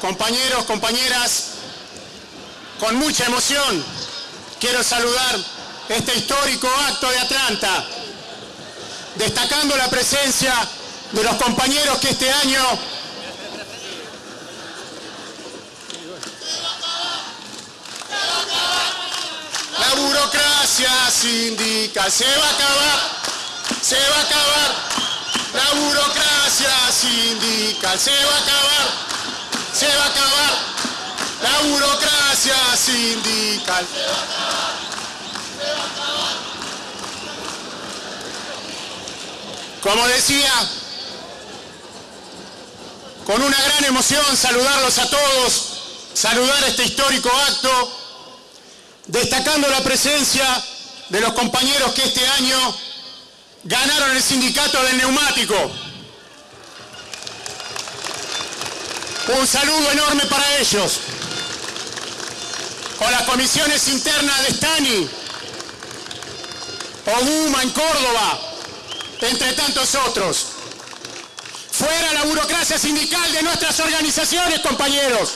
compañeros, compañeras. Con mucha emoción quiero saludar este histórico acto de Atlanta, destacando la presencia de los compañeros que este año La burocracia sindical se va a acabar, se va a acabar. La burocracia sindical se va a acabar, se va a acabar. La burocracia sindical. Como decía, con una gran emoción saludarlos a todos, saludar este histórico acto destacando la presencia de los compañeros que este año ganaron el sindicato del neumático. Un saludo enorme para ellos. Con las comisiones internas de Stani, Oguma en Córdoba, entre tantos otros. Fuera la burocracia sindical de nuestras organizaciones, compañeros.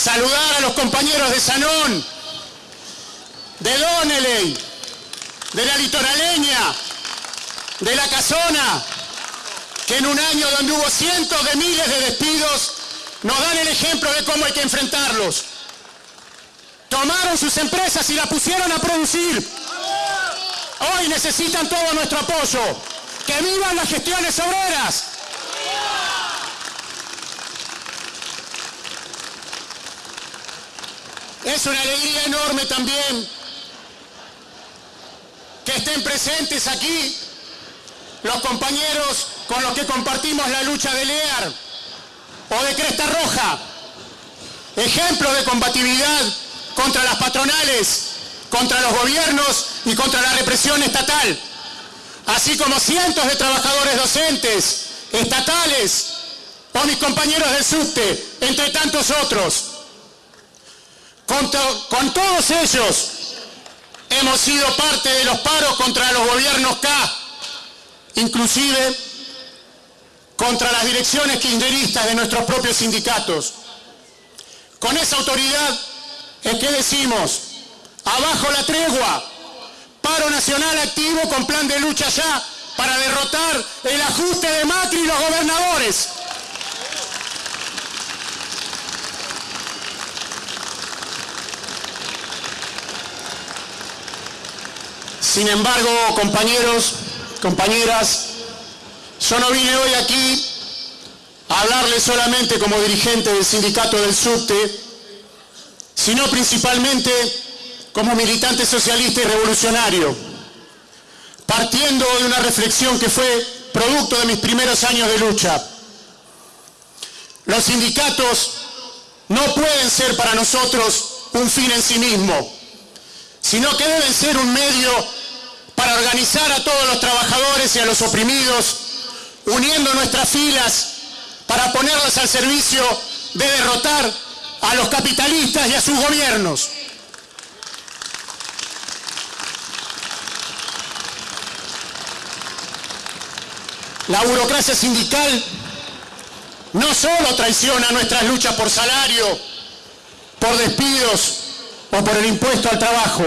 saludar a los compañeros de Sanón, de Doneley, de la litoraleña, de la casona, que en un año donde hubo cientos de miles de despidos, nos dan el ejemplo de cómo hay que enfrentarlos. Tomaron sus empresas y la pusieron a producir. Hoy necesitan todo nuestro apoyo. ¡Que vivan las gestiones obreras! Es una alegría enorme también que estén presentes aquí los compañeros con los que compartimos la lucha de Lear o de Cresta Roja, ejemplo de combatividad contra las patronales, contra los gobiernos y contra la represión estatal, así como cientos de trabajadores docentes, estatales, o mis compañeros del subte, entre tantos otros. Con, todos ellos hemos sido parte de los paros contra los gobiernos K, inclusive contra las direcciones kirchneristas de nuestros propios sindicatos. Con esa autoridad es que decimos, abajo la tregua, paro nacional activo con plan de lucha ya para derrotar el ajuste de Macri y los gobernadores. Sin embargo, compañeros, compañeras, yo no vine hoy aquí a hablarles solamente como dirigente del sindicato del subte, sino principalmente como militante socialista y revolucionario, partiendo de una reflexión que fue producto de mis primeros años de lucha. Los sindicatos no pueden ser para nosotros un fin en sí mismo, sino que deben ser un medio para organizar a todos los trabajadores y a los oprimidos, uniendo nuestras filas para ponerlas al servicio de derrotar a los capitalistas y a sus gobiernos. La burocracia sindical no solo traiciona nuestras luchas por salario, por despidos o por el impuesto al trabajo.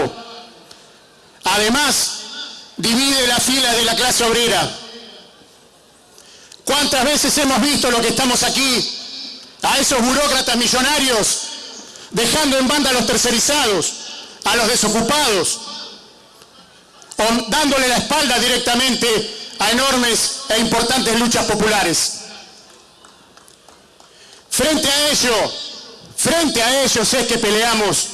Además, divide la fila de la clase obrera. ¿Cuántas veces hemos visto lo que estamos aquí? A esos burócratas millonarios dejando en banda a los tercerizados, a los desocupados, o dándole la espalda directamente a enormes e importantes luchas populares. Frente a ello, frente a ellos es que peleamos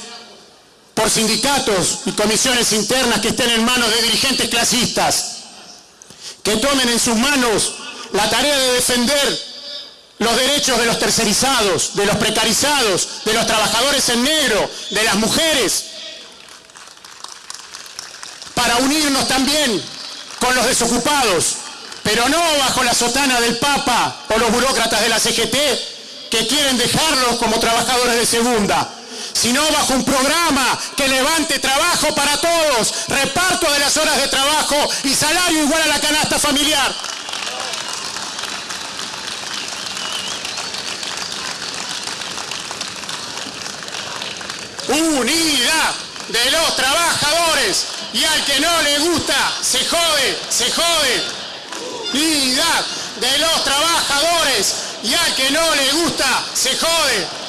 por sindicatos y comisiones internas que estén en manos de dirigentes clasistas, que tomen en sus manos la tarea de defender los derechos de los tercerizados, de los precarizados, de los trabajadores en negro, de las mujeres, para unirnos también con los desocupados, pero no bajo la sotana del Papa o los burócratas de la CGT que quieren dejarlos como trabajadores de segunda, sino bajo un programa que levante trabajo para todos, reparto de las horas de trabajo y salario igual a la canasta familiar. Unidad de los trabajadores y al que no le gusta, se jode, se jode. Unidad de los trabajadores y al que no le gusta, se jode.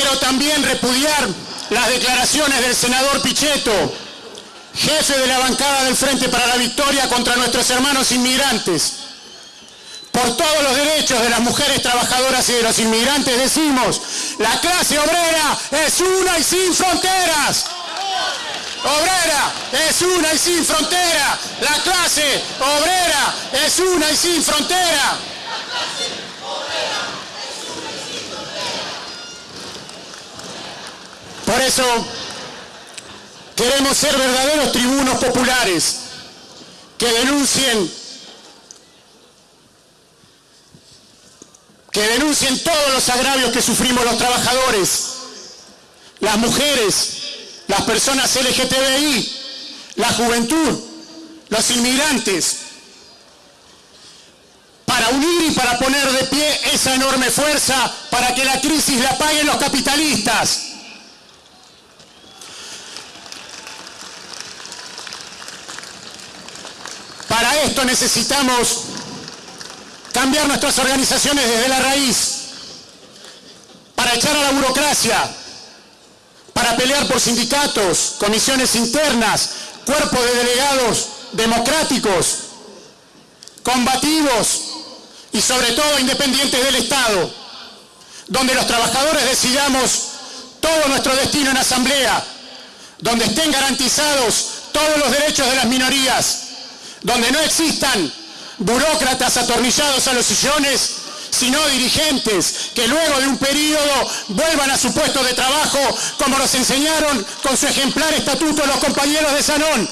Quiero también repudiar las declaraciones del senador Pichetto, jefe de la bancada del Frente para la Victoria contra nuestros hermanos inmigrantes. Por todos los derechos de las mujeres trabajadoras y de los inmigrantes decimos, la clase obrera es una y sin fronteras. Obrera es una y sin frontera. La clase obrera es una y sin frontera. Por eso queremos ser verdaderos tribunos populares que denuncien que denuncien todos los agravios que sufrimos los trabajadores, las mujeres, las personas LGTBI, la juventud, los inmigrantes, para unir y para poner de pie esa enorme fuerza para que la crisis la paguen los capitalistas. Para esto necesitamos cambiar nuestras organizaciones desde la raíz, para echar a la burocracia, para pelear por sindicatos, comisiones internas, cuerpos de delegados democráticos, combativos y sobre todo independientes del Estado, donde los trabajadores decidamos todo nuestro destino en asamblea, donde estén garantizados todos los derechos de las minorías, donde no existan burócratas atornillados a los sillones, sino dirigentes que luego de un periodo vuelvan a su puesto de trabajo como nos enseñaron con su ejemplar estatuto los compañeros de Sanón.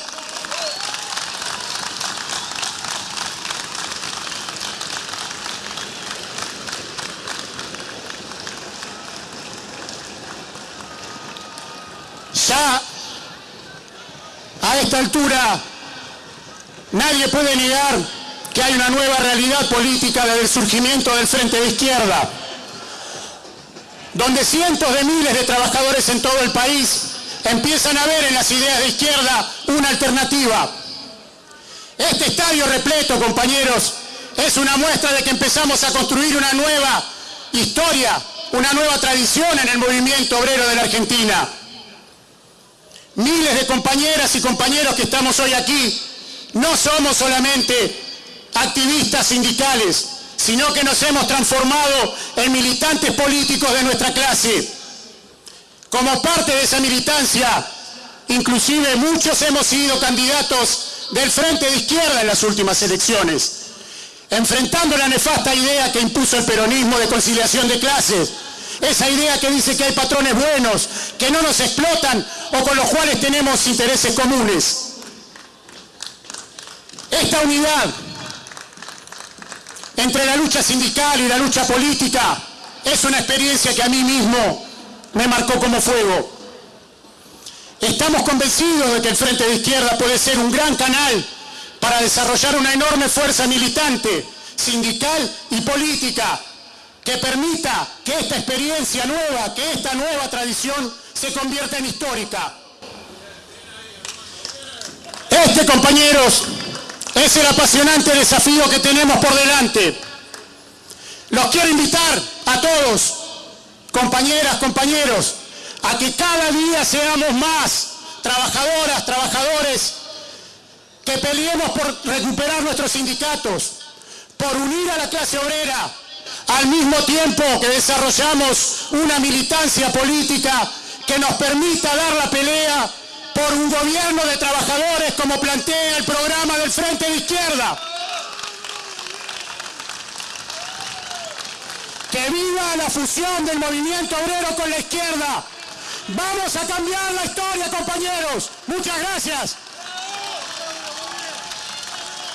Ya a esta altura nadie puede negar que hay una nueva realidad política desde el surgimiento del Frente de Izquierda, donde cientos de miles de trabajadores en todo el país empiezan a ver en las ideas de izquierda una alternativa. Este estadio repleto, compañeros, es una muestra de que empezamos a construir una nueva historia, una nueva tradición en el movimiento obrero de la Argentina. Miles de compañeras y compañeros que estamos hoy aquí, no somos solamente activistas sindicales, sino que nos hemos transformado en militantes políticos de nuestra clase. Como parte de esa militancia, inclusive muchos hemos sido candidatos del Frente de Izquierda en las últimas elecciones, enfrentando la nefasta idea que impuso el peronismo de conciliación de clases, esa idea que dice que hay patrones buenos, que no nos explotan o con los cuales tenemos intereses comunes. Esta unidad entre la lucha sindical y la lucha política es una experiencia que a mí mismo me marcó como fuego. Estamos convencidos de que el Frente de Izquierda puede ser un gran canal para desarrollar una enorme fuerza militante, sindical y política que permita que esta experiencia nueva, que esta nueva tradición se convierta en histórica. Este, compañeros, es el apasionante desafío que tenemos por delante. Los quiero invitar a todos, compañeras, compañeros, a que cada día seamos más trabajadoras, trabajadores, que peleemos por recuperar nuestros sindicatos, por unir a la clase obrera, al mismo tiempo que desarrollamos una militancia política que nos permita dar la pelea por un gobierno de trabajadores como plantea el programa del Frente de Izquierda. Que viva la fusión del movimiento obrero con la izquierda. Vamos a cambiar la historia, compañeros. Muchas gracias.